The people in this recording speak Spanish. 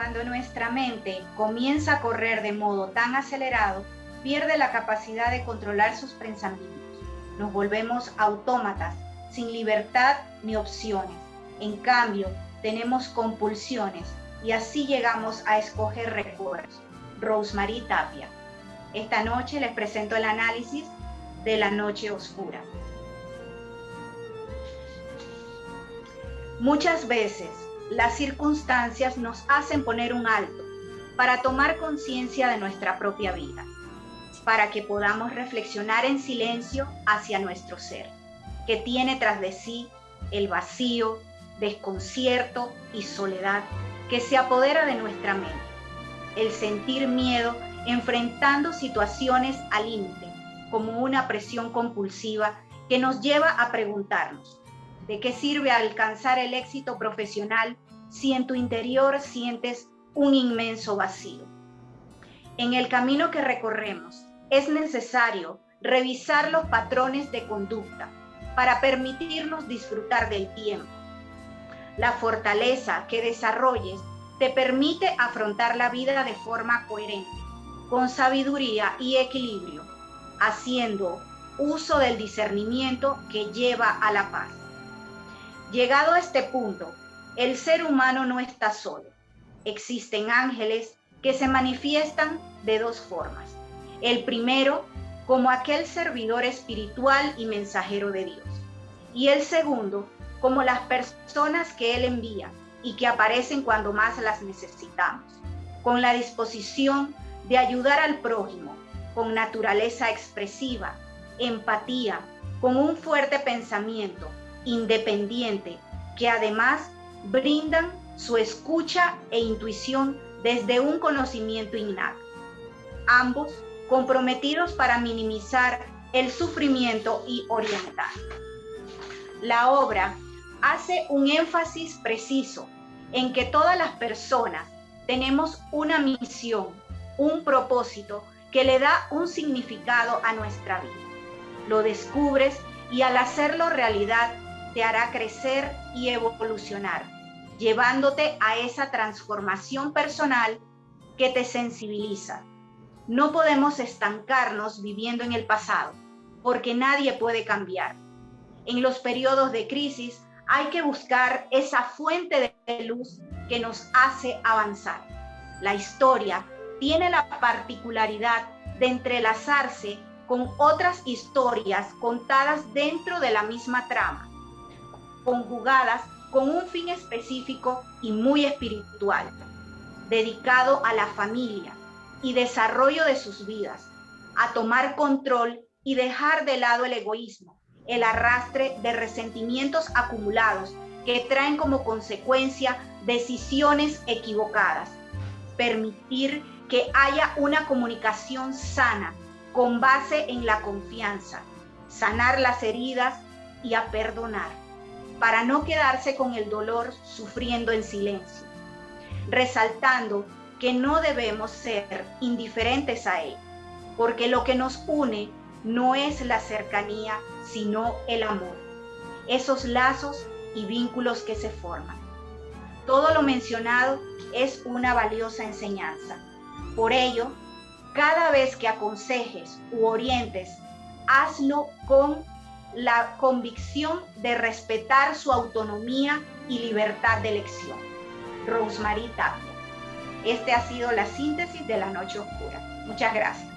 Cuando nuestra mente comienza a correr de modo tan acelerado, pierde la capacidad de controlar sus pensamientos. Nos volvemos autómatas, sin libertad ni opciones. En cambio, tenemos compulsiones y así llegamos a escoger recuerdos. Rosemary Tapia. Esta noche les presento el análisis de la noche oscura. Muchas veces las circunstancias nos hacen poner un alto para tomar conciencia de nuestra propia vida, para que podamos reflexionar en silencio hacia nuestro ser, que tiene tras de sí el vacío, desconcierto y soledad que se apodera de nuestra mente, el sentir miedo enfrentando situaciones al límite, como una presión compulsiva que nos lleva a preguntarnos, ¿de qué sirve alcanzar el éxito profesional si en tu interior sientes un inmenso vacío? En el camino que recorremos es necesario revisar los patrones de conducta para permitirnos disfrutar del tiempo. La fortaleza que desarrolles te permite afrontar la vida de forma coherente, con sabiduría y equilibrio, haciendo uso del discernimiento que lleva a la paz. Llegado a este punto, el ser humano no está solo. Existen ángeles que se manifiestan de dos formas. El primero, como aquel servidor espiritual y mensajero de Dios. Y el segundo, como las personas que Él envía y que aparecen cuando más las necesitamos, con la disposición de ayudar al prójimo, con naturaleza expresiva, empatía, con un fuerte pensamiento, independiente, que además brindan su escucha e intuición desde un conocimiento innato. Ambos comprometidos para minimizar el sufrimiento y orientar. La obra hace un énfasis preciso en que todas las personas tenemos una misión, un propósito que le da un significado a nuestra vida. Lo descubres y al hacerlo realidad te hará crecer y evolucionar, llevándote a esa transformación personal que te sensibiliza. No podemos estancarnos viviendo en el pasado, porque nadie puede cambiar. En los periodos de crisis hay que buscar esa fuente de luz que nos hace avanzar. La historia tiene la particularidad de entrelazarse con otras historias contadas dentro de la misma trama, conjugadas con un fin específico y muy espiritual, dedicado a la familia y desarrollo de sus vidas, a tomar control y dejar de lado el egoísmo, el arrastre de resentimientos acumulados que traen como consecuencia decisiones equivocadas, permitir que haya una comunicación sana con base en la confianza, sanar las heridas y a perdonar, para no quedarse con el dolor sufriendo en silencio, resaltando que no debemos ser indiferentes a él, porque lo que nos une no es la cercanía, sino el amor, esos lazos y vínculos que se forman. Todo lo mencionado es una valiosa enseñanza por ello, cada vez que aconsejes u orientes, hazlo con la convicción de respetar su autonomía y libertad de elección. Rosemary Tapia. Este ha sido la síntesis de la noche oscura. Muchas gracias.